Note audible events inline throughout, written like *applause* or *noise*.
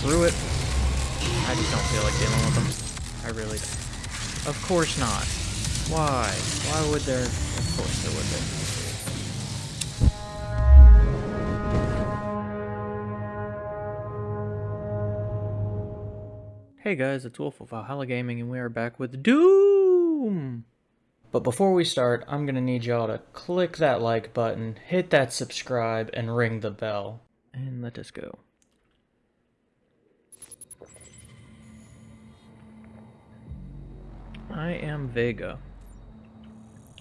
through it. I just don't feel like dealing with them. I really don't. Of course not. Why? Why would there? Of course there would be. Hey guys, it's Wolf of Valhalla Gaming, and we are back with Doom! But before we start, I'm gonna need y'all to click that like button, hit that subscribe, and ring the bell. And let us go. I am Vega.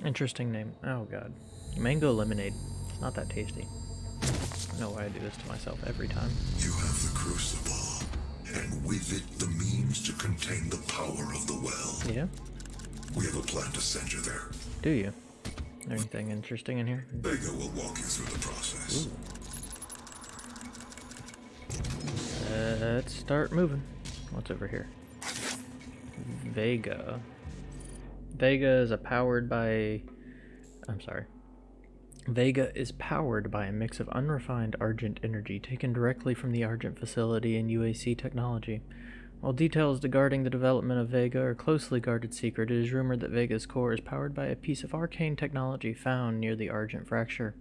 Interesting name. Oh god. Mango lemonade. It's not that tasty. I know why I do this to myself every time. You have the crucible, and with it the means to contain the power of the well. Yeah? We have a plan to send you there. Do you? Anything interesting in here? Vega will walk you through the process. Let's start moving. What's over here? Vega. Vega is powered by. I'm sorry. Vega is powered by a mix of unrefined Argent energy taken directly from the Argent facility in UAC technology. While details regarding the development of Vega are closely guarded secret, it is rumored that Vega's core is powered by a piece of arcane technology found near the Argent fracture.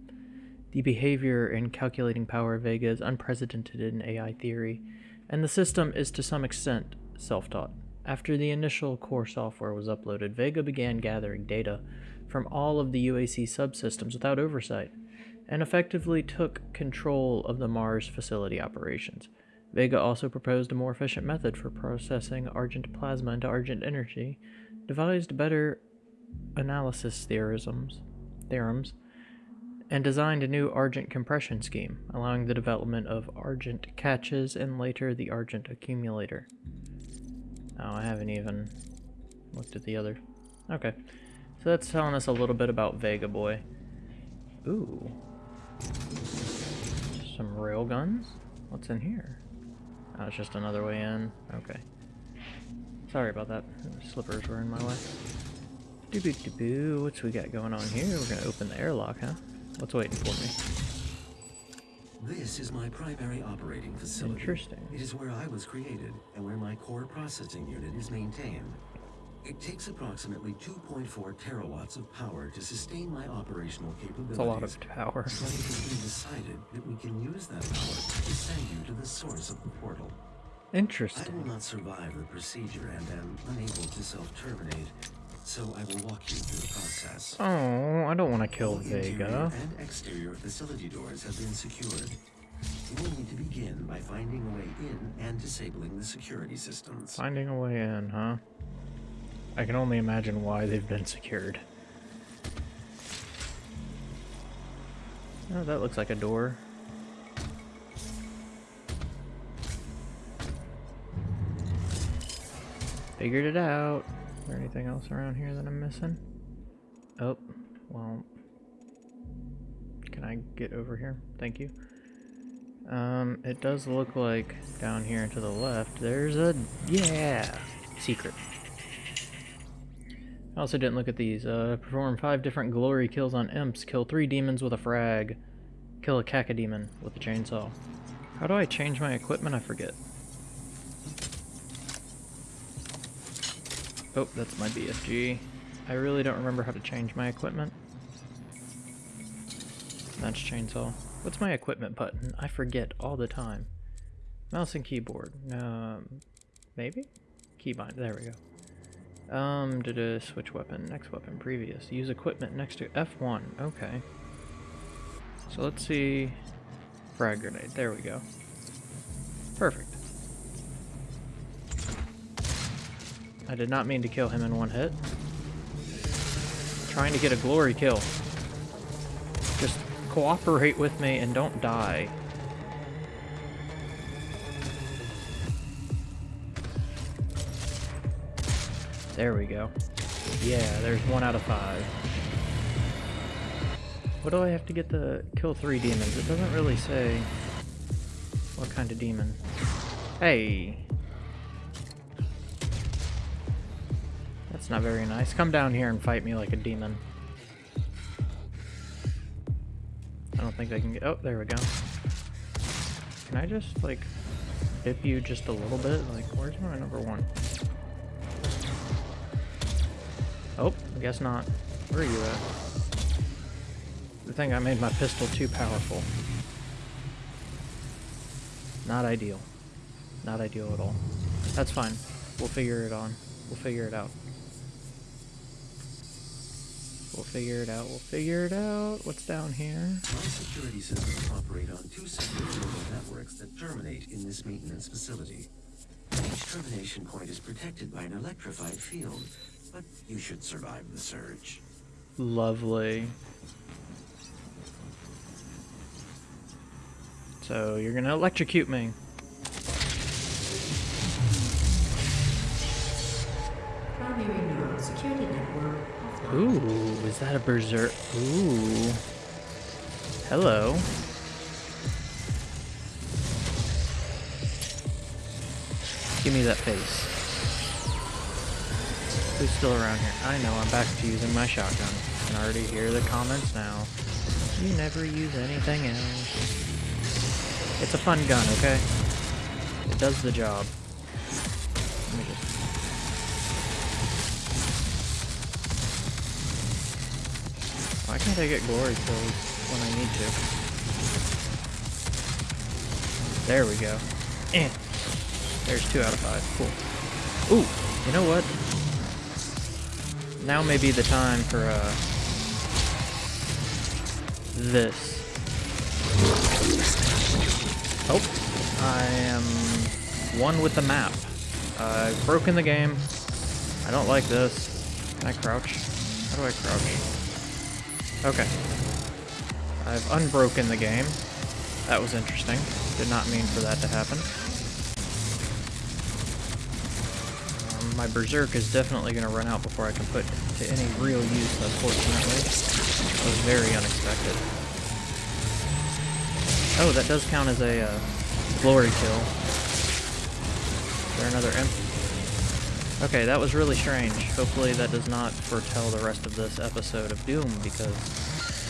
The behavior and calculating power of Vega is unprecedented in AI theory, and the system is to some extent self taught. After the initial core software was uploaded, Vega began gathering data from all of the UAC subsystems without oversight, and effectively took control of the Mars facility operations. Vega also proposed a more efficient method for processing Argent plasma into Argent energy, devised better analysis theorems, theorems, and designed a new Argent compression scheme, allowing the development of Argent catches and later the Argent accumulator. Oh, I haven't even looked at the other. Okay. So that's telling us a little bit about Vega Boy. Ooh. Some rail guns? What's in here? Oh, it's just another way in. Okay. Sorry about that. Slippers were in my way. Doo doo boo. What's we got going on here? We're gonna open the airlock, huh? What's waiting for me? This is my primary operating facility. Interesting. It is where I was created and where my core processing unit is maintained. It takes approximately 2.4 terawatts of power to sustain my operational capabilities. It's a lot of power. But it has been decided that we can use that power to send you to the source of the portal. Interesting. I will not survive the procedure and am unable to self-terminate, so I will walk you through the process. Oh, I don't want to kill All Vega. and exterior facility doors have been secured. You will need to begin by finding a way in and disabling the security systems. Finding a way in, huh? I can only imagine why they've been secured. Oh, that looks like a door. Figured it out. There anything else around here that I'm missing? Oh, well. Can I get over here? Thank you. Um, it does look like down here to the left, there's a, yeah, secret. I also didn't look at these. Uh, perform five different glory kills on imps. Kill three demons with a frag. Kill a cacodemon with a chainsaw. How do I change my equipment? I forget. Oh, that's my BFG. I really don't remember how to change my equipment. That's chainsaw. What's my equipment button? I forget all the time. Mouse and keyboard. Um, maybe? Keybind. There we go. Um, did a switch weapon, next weapon, previous. Use equipment next to F1. Okay. So let's see. Frag grenade. There we go. Perfect. I did not mean to kill him in one hit. Trying to get a glory kill. Just cooperate with me and don't die. There we go. Yeah, there's one out of five. What do I have to get the kill three demons? It doesn't really say what kind of demon. Hey! Not very nice. Come down here and fight me like a demon. I don't think they can get- oh, there we go. Can I just, like... bip you just a little bit? Like, where's my number one? Oh, I guess not. Where are you at? I think I made my pistol too powerful. Not ideal. Not ideal at all. That's fine. We'll figure it on. We'll figure it out. We'll figure it out. We'll figure it out. What's down here? My security systems operate on two separate neural networks that terminate in this maintenance facility. Each termination point is protected by an electrified field, but you should survive the surge. Lovely. So you're gonna electrocute me. Primary neural security network offline. Ooh, is that a berserk? Ooh. Hello. Give me that face. Who's still around here? I know, I'm back to using my shotgun. I can already hear the comments now. You never use anything else. It's a fun gun, okay? It does the job. Let me just Why can't I get glory kills when I need to? There we go. Eh. There's two out of five. Cool. Ooh, you know what? Now may be the time for, uh... This. Oh, I am one with the map. I've broken the game. I don't like this. Can I crouch? How do I crouch? Okay. I've unbroken the game. That was interesting. Did not mean for that to happen. Um, my Berserk is definitely going to run out before I can put to any real use, unfortunately. That was very unexpected. Oh, that does count as a uh, glory kill. Is there another imp? Okay, that was really strange. Hopefully that does not foretell the rest of this episode of Doom, because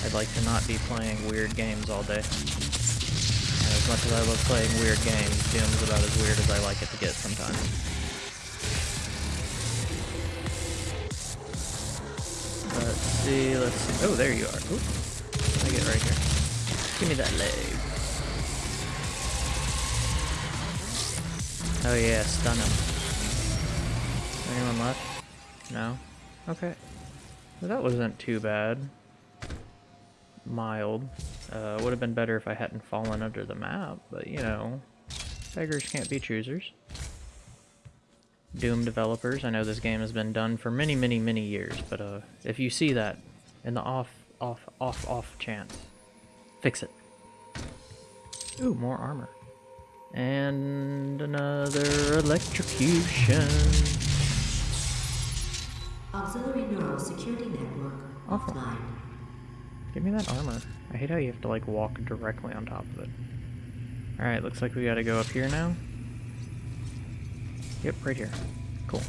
I'd like to not be playing weird games all day. And as much as I love playing weird games, Doom is about as weird as I like it to get sometimes. Let's see, let's see. Oh, there you are. Oop. I get right here. Give me that leg. Oh yeah, stun him. Anyone left? No? Okay. Well, that wasn't too bad. Mild. Uh, would have been better if I hadn't fallen under the map, but you know, beggars can't be choosers. Doom developers, I know this game has been done for many, many, many years, but uh, if you see that in the off, off, off, off chance, fix it. Ooh, more armor. And another electrocution. Auxiliary neural security network Awesome. offline. Give me that armor. I hate how you have to like walk directly on top of it. Alright, looks like we gotta go up here now. Yep, right here. Cool.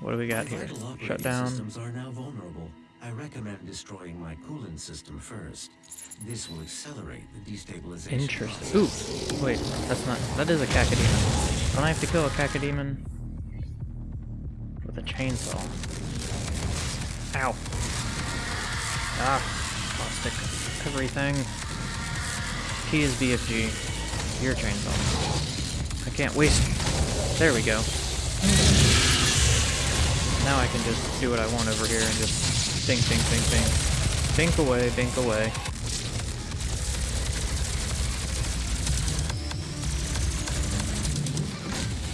What do we got My here? Shut down. systems are now vulnerable. I recommend destroying my coolant system first. This will accelerate the destabilization. Interesting. Ooh, wait, that's not. That is a cacodemon. Don't I have to kill a cacodemon with a chainsaw? Ow. Ah, plastic. Everything. T is BFG. Your chainsaw. I can't waste. There we go. Now I can just do what I want over here and just bink, bink, bink, bink. Bink away, bink away.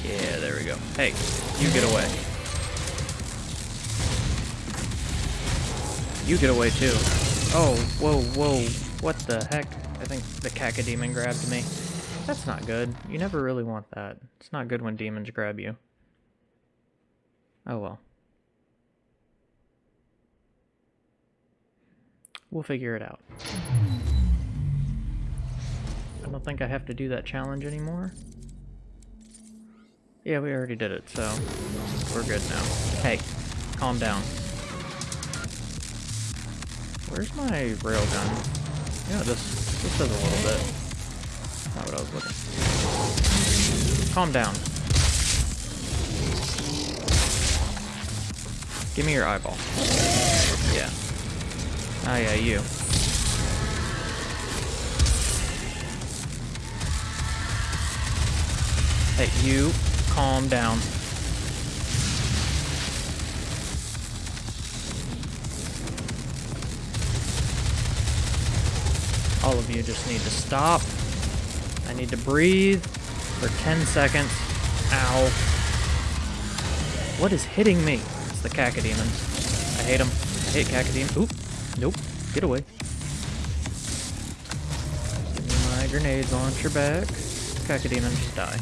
Yeah, there we go. Hey, you get away. You get away too. Oh, whoa, whoa. What the heck? I think the cacodemon grabbed me. That's not good. You never really want that. It's not good when demons grab you. Oh well. We'll figure it out. I don't think I have to do that challenge anymore. Yeah, we already did it, so we're good now. Hey, calm down. Where's my railgun? Yeah, this this does a little bit. Not what I was looking. Calm down. Give me your eyeball. Yeah. Ah, yeah, you. Hey, you, calm down. All of you just need to stop. I need to breathe for 10 seconds. Ow. What is hitting me? It's the cacodemons. I hate them. I hate cacodemons. Oop. Nope. Get away. Give me my grenade launcher back. Cacodemons just die.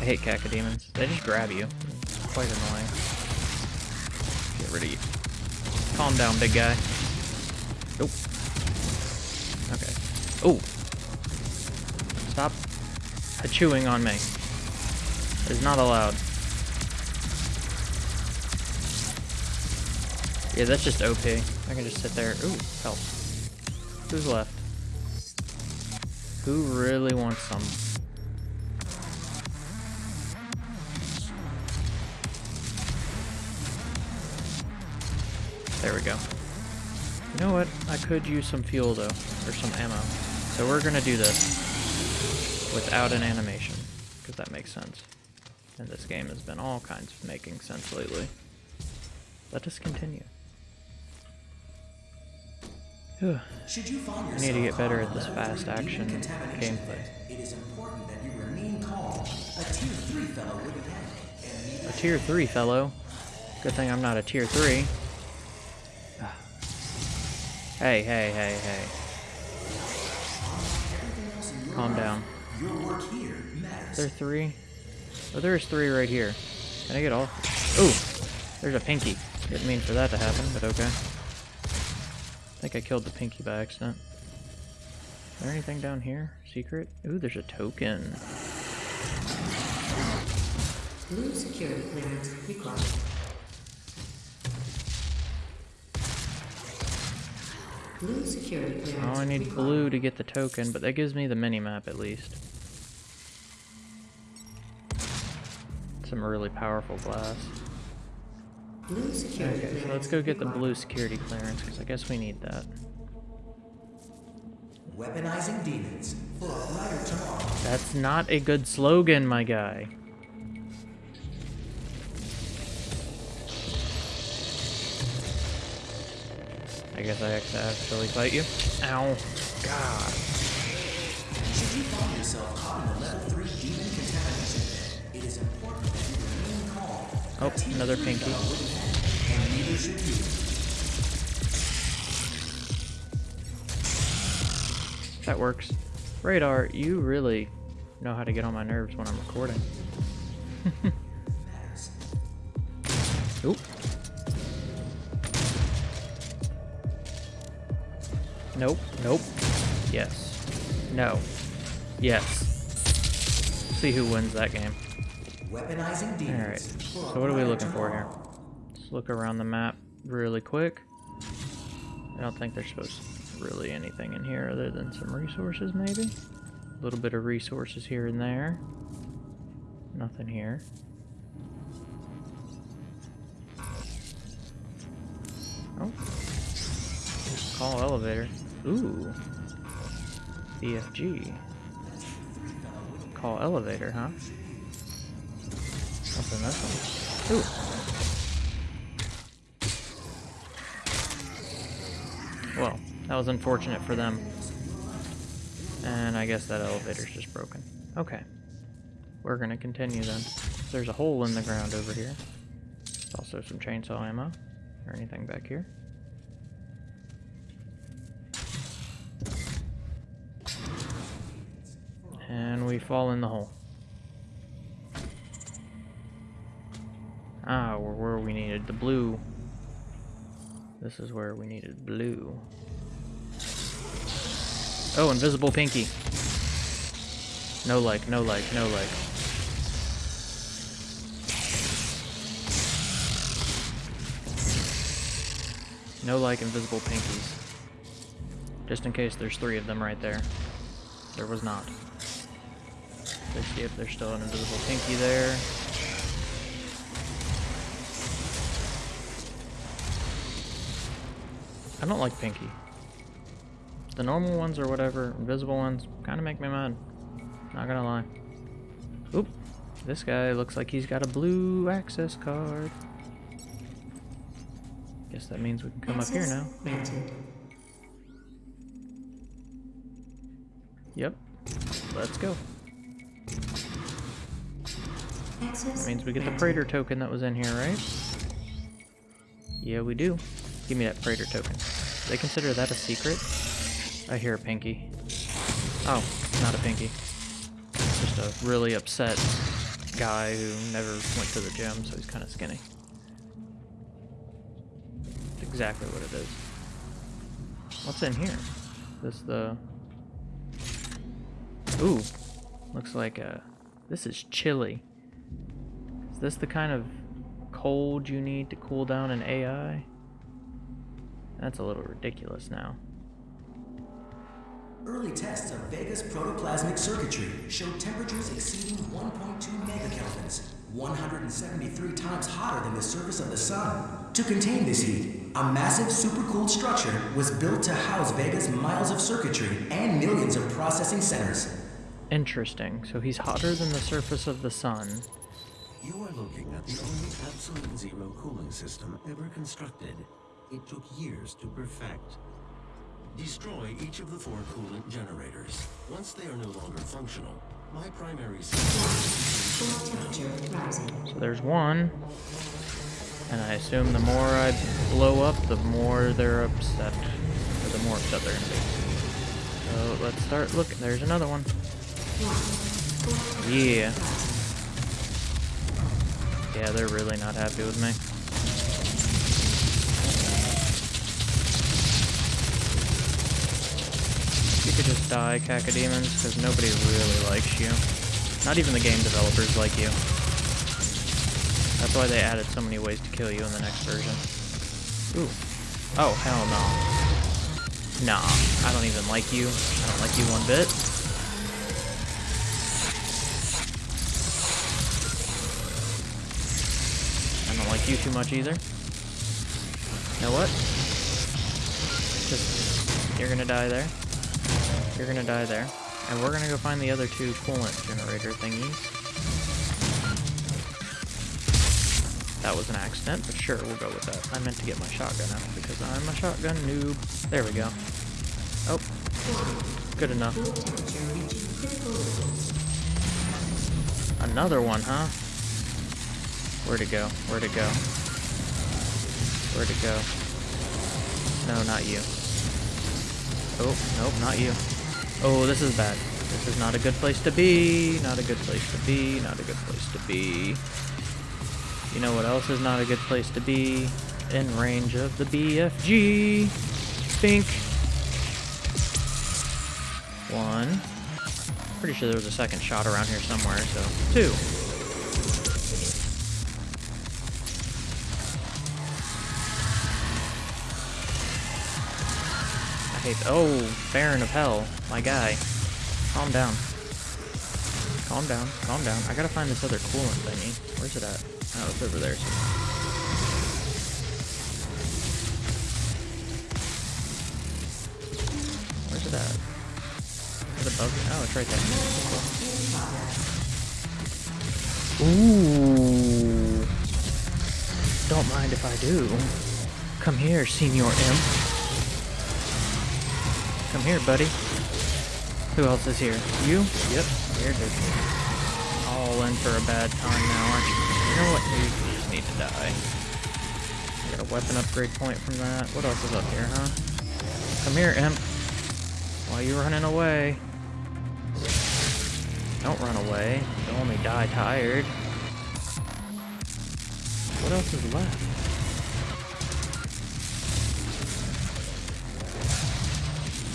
I hate cacodemons. They just grab you. It's quite annoying. Get rid of you. Calm down, big guy. Nope. Okay. Oh. Stop chewing on me. It's not allowed. Yeah, that's just OP. I can just sit there. Ooh, help. Who's left? Who really wants some? There we go. You know what? I could use some fuel though, or some ammo. So we're gonna do this without an animation, because that makes sense. And this game has been all kinds of making sense lately. Let us continue. Whew. Should you find I need to get better at this fast action gameplay. It is important that you remain calm. A tier three fellow wouldn't panic, A tier 3 fellow. Good thing I'm not a tier 3. Hey, hey, hey, hey. Calm down. There three? Oh, there's three right here. Can I get all? Ooh, there's a pinky. Didn't mean for that to happen, but okay. I think I killed the pinky by accident. Is there anything down here? Secret? Ooh, there's a token. Blue security clearance required. Blue security clearance Oh, I need required. blue to get the token, but that gives me the mini-map at least. Some really powerful glass. Blue security Okay, so let's go get the blue security clearance, because I guess we need that. Weaponizing demons for a brighter tomorrow. That's not a good slogan, my guy. I guess I have to actually fight you. Ow. God. Should you find yourself caught in a level three demon contamination it is important that you remain calm. Oh, another pinky. fellow wouldn't panic, and neither should you. That works. Radar, you really know how to get on my nerves when I'm recording. *laughs* Oop. Nope. Nope. Yes. No. Yes. See who wins that game. Weaponizing demons. Alright. So what are we looking for here? Let's look around the map really quick. I don't think there's supposed to be really anything in here other than some resources, maybe? A little bit of resources here and there. Nothing here. Oh. Call elevator. Ooh. BFG. Call elevator, huh? This one? Ooh. Well, that was unfortunate for them. And I guess that elevator's just broken. Okay. We're gonna continue then. There's a hole in the ground over here. There's also some chainsaw ammo. Or anything back here. And we fall in the hole. Ah, we're where we needed the blue. This is where we needed blue. Oh, invisible pinky. No like, no like, no like. No like invisible pinkies. Just in case there's three of them right there. There was not. Let's see if there's still an invisible pinky there. I don't like pinky. The normal ones or whatever, invisible ones, kind of make me mad. Not gonna lie. Oop. This guy looks like he's got a blue access card. Guess that means we can come up here now. Granted. Yep. Let's go. That means we get the. Praetor token that was in here, right? Yeah, we do. Give me that Praetor token. They consider that a secret? I hear a pinky. Oh, not a pinky. Just a really upset guy who never went to the gym, so he's kind of skinny. That's exactly what it is. What's in here? This the... Ooh, looks like uh This is chilly. Is this the kind of cold you need to cool down an AI? That's a little ridiculous now. Early tests of Vega's protoplasmic circuitry showed temperatures exceeding 1.2 megakelvins, 173 times hotter than the surface of the sun. To contain this heat, a massive supercooled structure was built to house Vega's miles of circuitry and millions of processing centers. Interesting. So he's hotter than the surface of the sun. You are looking at the only absolute zero cooling system ever constructed. It took years to perfect. Destroy each of the four coolant generators. Once they are no longer functional, my primary system Core temperature rising. So there's one. And I assume the more I blow up, the more they're upset. Or the more upset they're gonna be. So let's start looking. There's another one. Yeah. Yeah, they're really not happy with me. You could just die, Cacodemons, because nobody really likes you. Not even the game developers like you. That's why they added so many ways to kill you in the next version. Ooh. Oh, hell no. Nah, I don't even like you. I don't like you one bit. I you too much either. You know what? Just, you're gonna die there. You're gonna die there. And we're gonna go find the other two coolant generator thingies. That was an accident, but sure, we'll go with that. I meant to get my shotgun out because I'm a shotgun noob. There we go. Oh, good enough. Another one, huh? Where'd it go? Where'd it go? Where'd it go? No, not you. Oh, nope, not you. Oh, this is bad. This is not a good place to be. Not a good place to be. Not a good place to be. You know what else is not a good place to be? In range of the BFG. Spink. One. Pretty sure there was a second shot around here somewhere, so two. Oh, Baron of Hell, my guy. Calm down. Calm down. Calm down. I gotta find this other coolant thingy. Where's it at? Oh, it's over there. Where's it at? Is it above me? Oh, it's right there. Ooh. Don't mind if I do. Come here, Senior Imp. Come here, buddy. Who else is here? You? Yep, you're just all in for a bad time now, aren't you? You know what? You just need to die. I got a weapon upgrade point from that. What else is up here, huh? Come here, Imp. Why you running away? Don't run away. You'll only die tired. What else is left?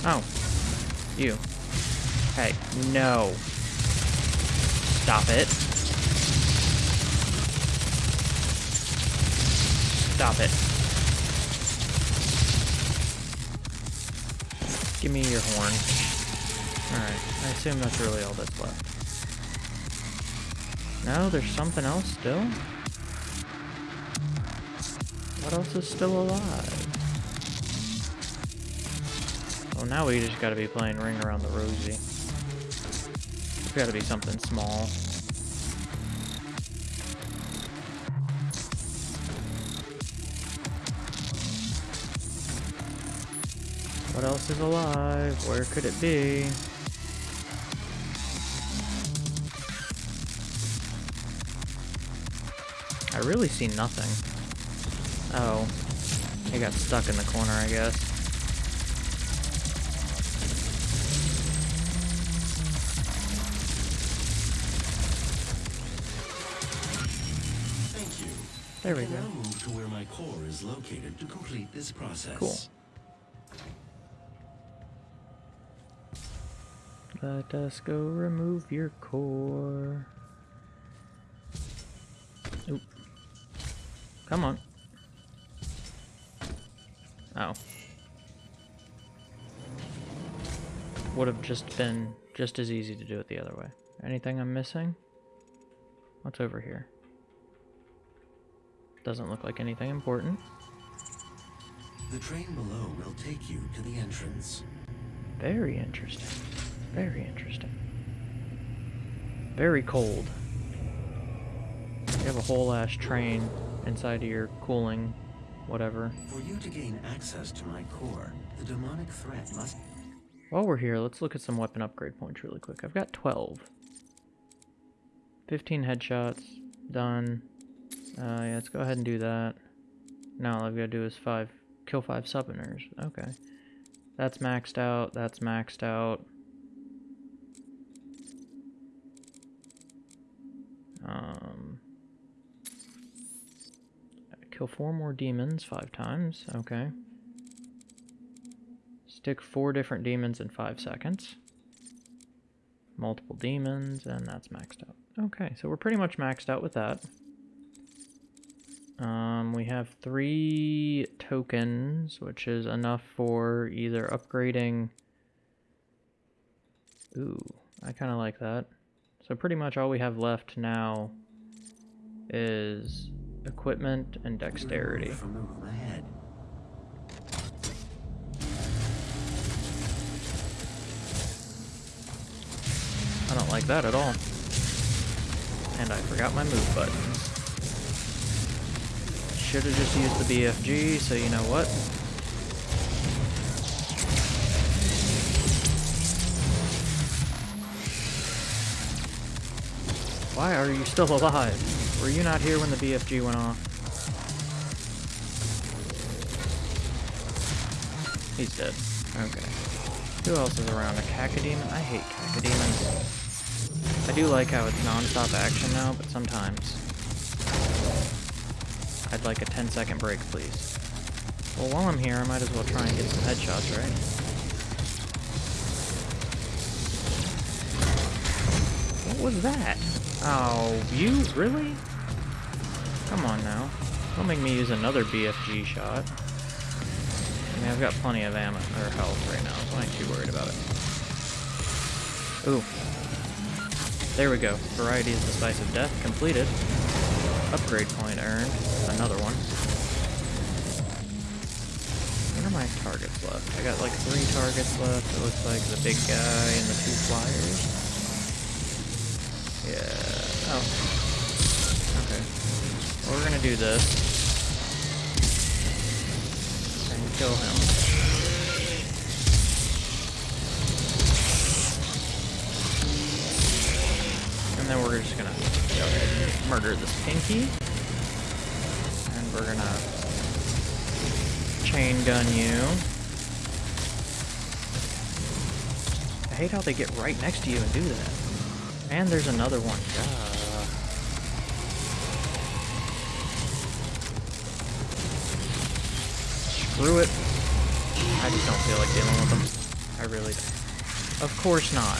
Oh. You. Hey, no. Stop it. Stop it. Give me your horn. Alright, I assume that's really all that's left. No, there's something else still? What else is still alive? Oh, now we just gotta be playing Ring Around the Rosie. It's gotta be something small. What else is alive? Where could it be? I really see nothing. Oh. It got stuck in the corner, I guess. There we go. now move to where my core is located to complete this process. Cool. Let us go remove your core. Oop. Come on. Oh. Would have just been just as easy to do it the other way. Anything I'm missing? What's over here? Doesn't look like anything important. The train below will take you to the entrance. Very interesting. Very interesting. Very cold. You have a whole ass train inside of your cooling, whatever. For you to gain access to my core, the demonic threat must While we're here, let's look at some weapon upgrade points really quick. I've got 12. 15 headshots. Done. Uh, yeah, let's go ahead and do that. Now all I've got to do is five, kill five summoners. Okay. That's maxed out. That's maxed out. Um, kill four more demons five times. Okay. Stick four different demons in five seconds. Multiple demons, and that's maxed out. Okay, so we're pretty much maxed out with that. Um, we have three tokens, which is enough for either upgrading... Ooh, I kind of like that. So pretty much all we have left now is equipment and dexterity. from the room ahead. I don't like that at all. And I forgot my move buttons. Should have just used the BFG, so you know what? Why are you still *laughs* alive? Were you not here when the BFG went off? He's dead. Okay. Who else is around? A cacodemon? I hate cacodemons. I do like how it's non-stop action now, but sometimes I'd like a 10 second break, please. Well, while I'm here, I might as well try and get some headshots, right? What was that? Oh, you? Really? Come on now. Don't make me use another BFG shot. I mean, I've got plenty of ammo, or health right now, so I ain't too worried about it. Ooh. There we go. Variety is the spice of death. Completed. Upgrade point earned. Another one. What are my targets left? I got like three targets left. It looks like the big guy and the two flyers. Yeah. Oh. Okay. Well, we're gonna do this. And kill him. And then we're just gonna and murder this pinky. And we're gonna chain gun you. I hate how they get right next to you and do that. And there's another one. Duh. Screw it. I just don't feel like dealing with them. I really don't. Of course not.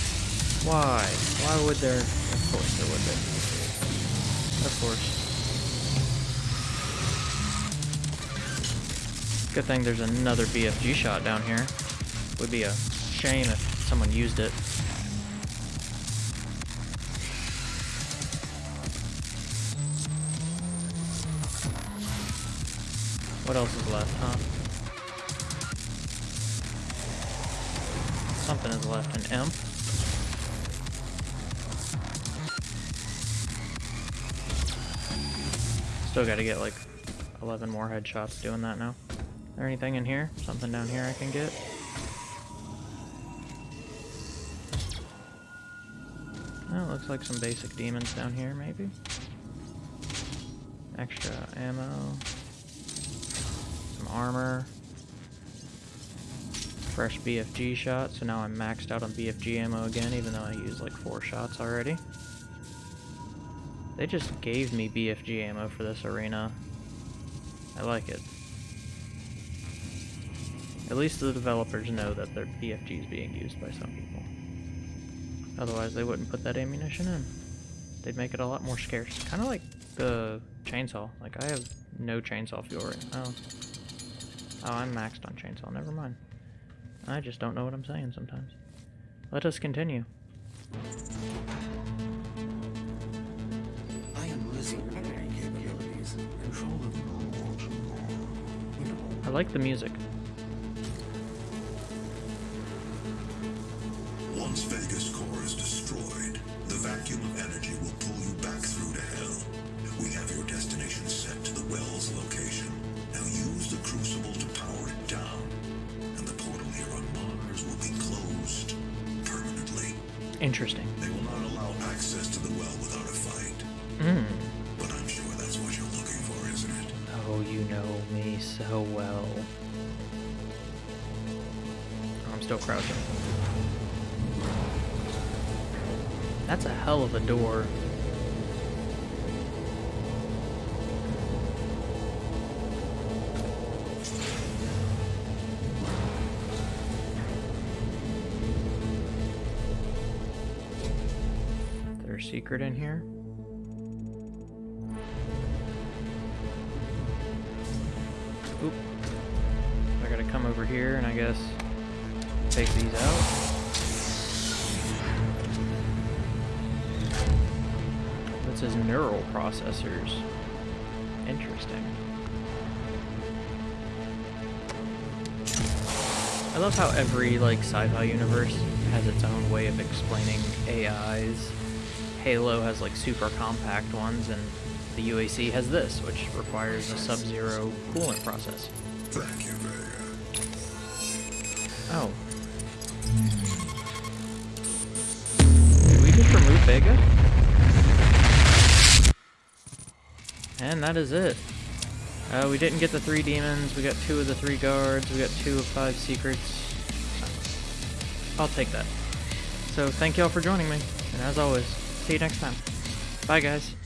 Why? Why would there? Of course there would be. Of course. Good thing there's another BFG shot down here. Would be a shame if someone used it. What else is left, huh? Something is left. An imp? Still gotta get like 11 more headshots doing that now. Is there anything in here? Something down here I can get? Oh, looks like some basic demons down here, maybe? Extra ammo. Some armor. Fresh BFG shot, so now I'm maxed out on BFG ammo again, even though I used like four shots already. They just gave me BFG ammo for this arena. I like it. At least the developers know that their BFG is being used by some people. Otherwise, they wouldn't put that ammunition in. They'd make it a lot more scarce. Kind of like the chainsaw. Like, I have no chainsaw fuel right now. Oh, I'm maxed on chainsaw. Never mind. I just don't know what I'm saying sometimes. Let us continue. I like the music. Once Vega's core is destroyed, the vacuum of energy will pull you back through to hell. We have your destination set to the well's location. Now use the crucible to power it down, and the portal here on Mars will be closed permanently. Interesting. So well. Oh, I'm still crouching. That's a hell of a door. There's a secret in here. Neural processors. Interesting. I love how every like sci-fi universe has its own way of explaining AIs. Halo has like super compact ones, and the UAC has this, which requires a sub-zero coolant process. Thank you, Vega. Oh. Did we just remove Vega? And that is it. Uh, we didn't get the three demons, we got two of the three guards, we got two of five secrets. I'll take that. So thank y'all for joining me, and as always, see you next time. Bye guys.